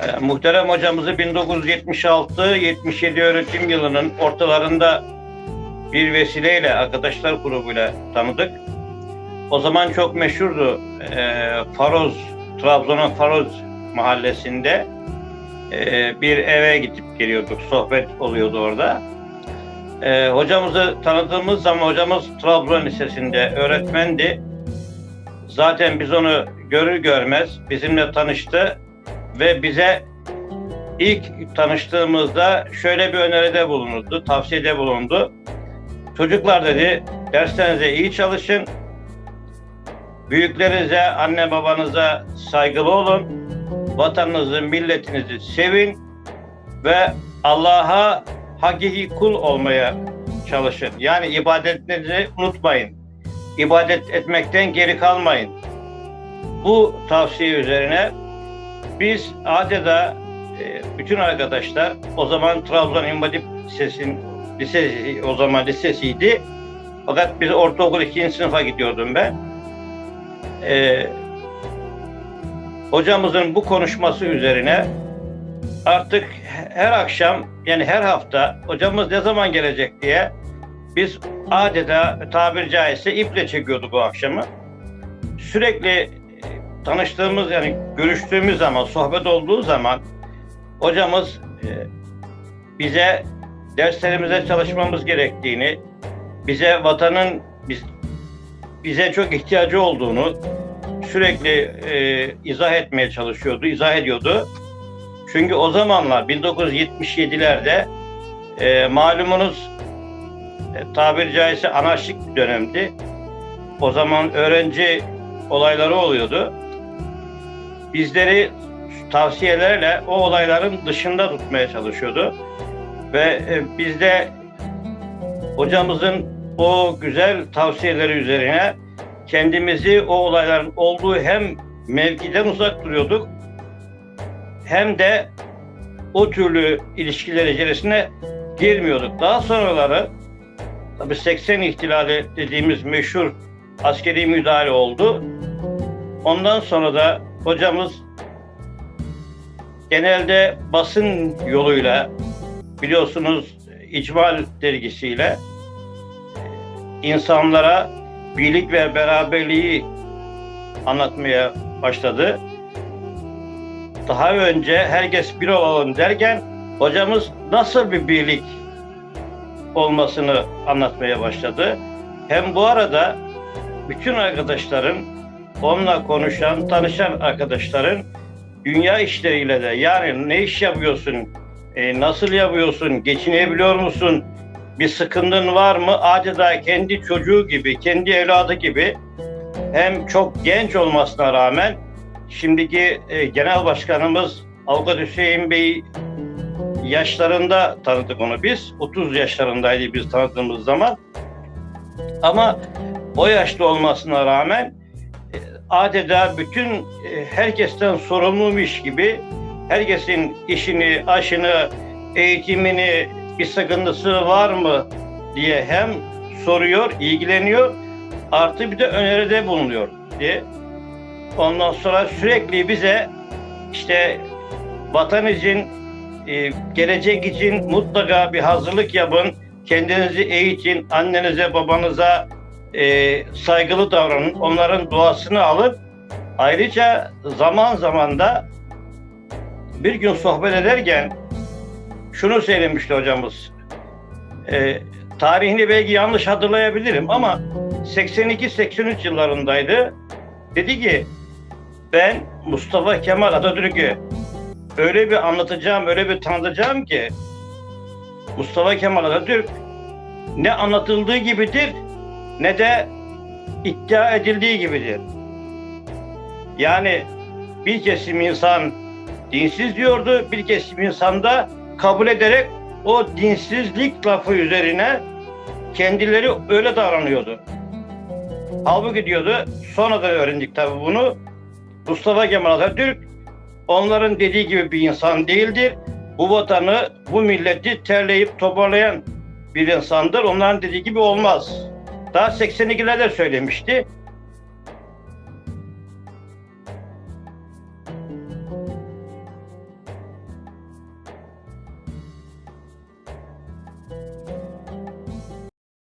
E, muhterem hocamızı 1976-77 öğretim yılının ortalarında bir vesileyle arkadaşlar grubuyla tanıdık. O zaman çok meşhurdu. E, Faroz, Trabzon'un Faroz mahallesinde e, bir eve gidip geliyorduk. Sohbet oluyordu orada. E, hocamızı tanıdığımız zaman hocamız Trabzon Lisesi'nde öğretmendi. Zaten biz onu görür görmez bizimle tanıştı ve bize ilk tanıştığımızda şöyle bir öneride bulundu, tavsiyede bulundu. Çocuklar dedi, derslerinize iyi çalışın, büyüklerinize, anne babanıza saygılı olun, vatanınızı, milletinizi sevin ve Allah'a hakiki kul olmaya çalışın. Yani ibadetlerinizi unutmayın. İbadet etmekten geri kalmayın. Bu tavsiye üzerine biz adeta e, bütün arkadaşlar o zaman Trabzon İmam Hatip Lisesi'nin lisesi o zaman lisesiydi. Fakat biz ortaokul ikinci sınıfa gidiyordum ben. Ee, hocamızın bu konuşması üzerine artık her akşam yani her hafta hocamız ne zaman gelecek diye biz adeta tabiri caizse iple çekiyorduk bu akşamı. Sürekli tanıştığımız yani görüştüğümüz zaman, sohbet olduğu zaman hocamız e, bize derslerimize çalışmamız gerektiğini, bize vatanın biz, bize çok ihtiyacı olduğunu sürekli e, izah etmeye çalışıyordu, izah ediyordu. Çünkü o zamanlar 1977'lerde e, malumunuz e, tabiri caizse anarşik bir dönemdi. O zaman öğrenci olayları oluyordu. Bizleri tavsiyelerle o olayların dışında tutmaya çalışıyordu. Ve e, biz de hocamızın o güzel tavsiyeleri üzerine kendimizi o olayların olduğu hem mevkiden uzak duruyorduk hem de o türlü ilişkiler içerisine girmiyorduk. Daha sonraları tabi 80 ihtilali dediğimiz meşhur askeri müdahale oldu. Ondan sonra da hocamız genelde basın yoluyla biliyorsunuz İcmal dergisiyle insanlara birlik ve beraberliği anlatmaya başladı. Daha önce herkes bir olalım derken hocamız nasıl bir birlik olmasını anlatmaya başladı. Hem bu arada bütün arkadaşların, onunla konuşan, tanışan arkadaşların dünya işleriyle de yani ne iş yapıyorsun, e, nasıl yapıyorsun, geçinebiliyor musun, bir sıkıntın var mı? Adeta kendi çocuğu gibi, kendi evladı gibi hem çok genç olmasına rağmen şimdiki e, genel başkanımız Avukat Hüseyin Bey yaşlarında tanıdık onu biz. 30 yaşlarındaydı biz tanıdığımız zaman. Ama o yaşta olmasına rağmen adeta bütün e, herkesten sorumluymuş gibi herkesin işini, aşını, eğitimini, bir sıkıntısı var mı diye hem soruyor, ilgileniyor artı bir de öneride bulunuyor diye. Ondan sonra sürekli bize işte vatan için, e, gelecek için mutlaka bir hazırlık yapın. Kendinizi eğitin, annenize, babanıza e, saygılı davranın. Onların duasını alıp ayrıca zaman zaman da bir gün sohbet ederken şunu söylemişti hocamız. E, tarihini belki yanlış hatırlayabilirim ama 82-83 yıllarındaydı. Dedi ki ben Mustafa Kemal Atatürk'ü öyle bir anlatacağım, öyle bir tanıtacağım ki Mustafa Kemal Atatürk ne anlatıldığı gibidir ne de iddia edildiği gibidir. Yani bir kesim insan dinsiz diyordu, bir kesim insan da kabul ederek o dinsizlik lafı üzerine kendileri öyle davranıyordu. Halbuki diyordu, sonradan öğrendik tabii bunu. Mustafa Kemal Atatürk onların dediği gibi bir insan değildir. Bu vatanı, bu milleti terleyip toparlayan bir insandır. Onların dediği gibi olmaz. Daha 82'lerde söylemişti.